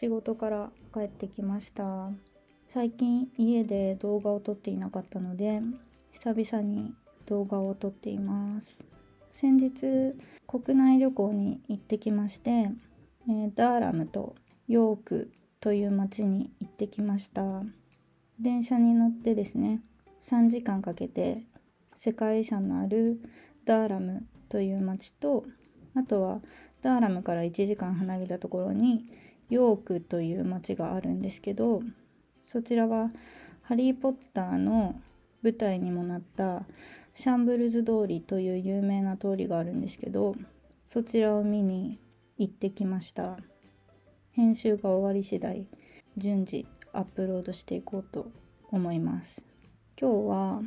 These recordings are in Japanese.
仕事から帰ってきました。最近家で動画を撮っていなかったので久々に動画を撮っています。先日国内旅行に行ってきまして、えー、ダーラムとヨークという町に行ってきました。電車に乗ってですね3時間かけて世界遺産のあるダーラムという町とあとはダーラムから1時間離れたところにヨークという町があるんですけどそちらはハリー・ポッターの舞台にもなったシャンブルズ通りという有名な通りがあるんですけどそちらを見に行ってきました。編集が終わり次第順次アップロードしていこうと思います。今日は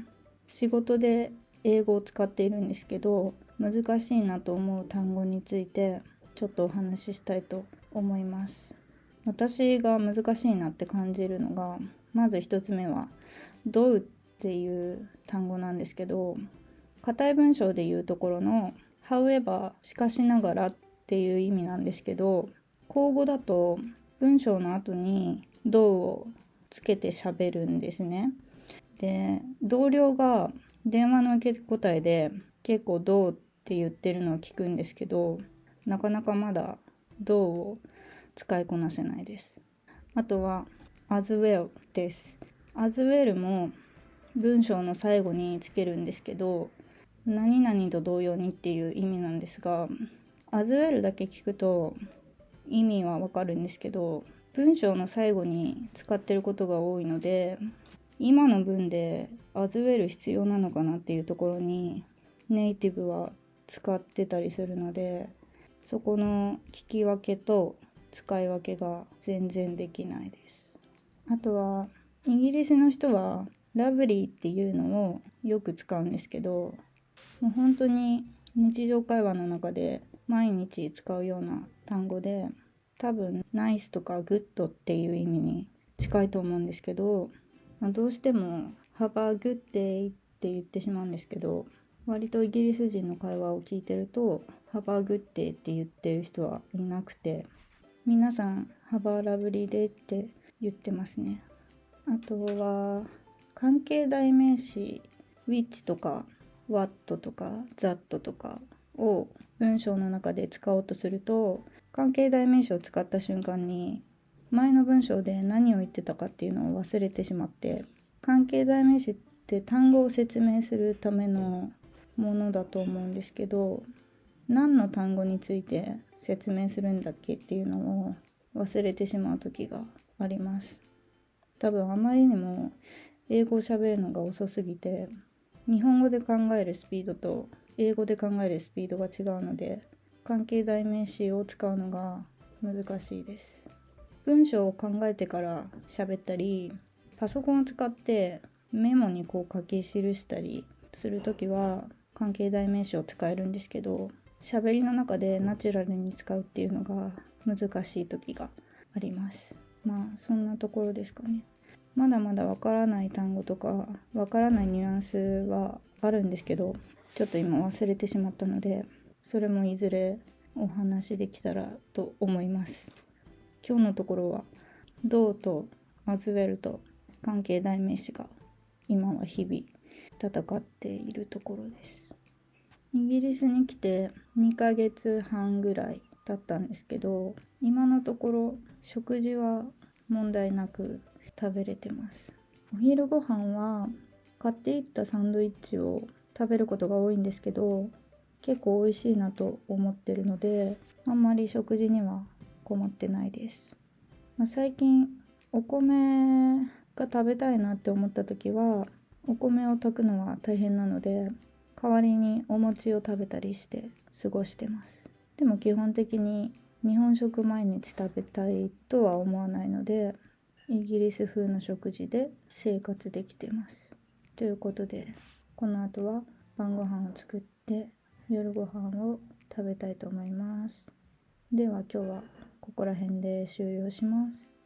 仕事で英語を使っているんですけど難しいなと思う単語についてちょっとお話ししたいと思います私が難しいなって感じるのがまず1つ目は「どう」っていう単語なんですけど硬い文章で言うところの「however」しかしながらっていう意味なんですけど口語だと文章の後に「どう」をつけて喋るんですね。で同僚が電話の受け答えで結構「どう」って言ってるのを聞くんですけどなかなかまだ「どう」を使いこなせないです。あとは as well です。as well も文章の最後につけるんですけど何々と同様にっていう意味なんですが as well だけ聞くと意味はわかるんですけど文章の最後に使ってることが多いので今の文で as well 必要なのかなっていうところにネイティブは使ってたりするのでそこの聞き分けと使い分けが全然できないです。あとはイギリスの人はラブリーっていうのをよく使うんですけどもう本当に日常会話の中で毎日使うような単語で多分ナイスとか good っていう意味に近いと思うんですけど、まあ、どうしても Have a good day って言ってしまうんですけど割とイギリス人の会話を聞いてると Have a good day って言ってる人はいなくて皆さん Have a lovely day って言ってますね。あとは関係代名詞 which とか what とか that とかを文章の中で使おうとすると関係代名詞を使った瞬間に前の文章で何を言ってたかっていうのを忘れてしまって関係代名詞って単語を説明するためのものだと思うんですけど何の単語について説明するんだっけっていうのを忘れてしまう時があります。多分あまりにも英語を喋るのが遅すぎて日本語で考えるスピードと英語で考えるスピードが違うので関係代名詞を使うのが難しいです。文章を考えてから喋ったりパソコンを使ってメモにこう書き記したりする時は関係代名詞を使えるんですけど喋りの中でナチュラルに使うっていうのが難しい時があります。まあそんなところですかね。まだまだわからない単語とかわからないニュアンスはあるんですけどちょっと今忘れてしまったのでそれもいずれお話できたらと思います。今日のところは「どう」と「アズウェル」と関係代名詞が今は日々戦っているところです。イギリスに来て2ヶ月半ぐらい経ったんですけど今のところ食事は問題なく食べれてます。お昼ご飯は買っていったサンドイッチを食べることが多いんですけど結構美味しいなと思ってるのであんまり食事には困ってないです、まあ、最近お米が食べたいなって思った時はお米を炊くのは大変なので代わりにお餅を食べたりして過ごしてますでも基本的に日本食毎日食べたいとは思わないのでイギリス風の食事で生活できてます。ということでこの後は晩ご飯を作って夜ご飯を食べたいと思います。では今日はここら辺で終了します。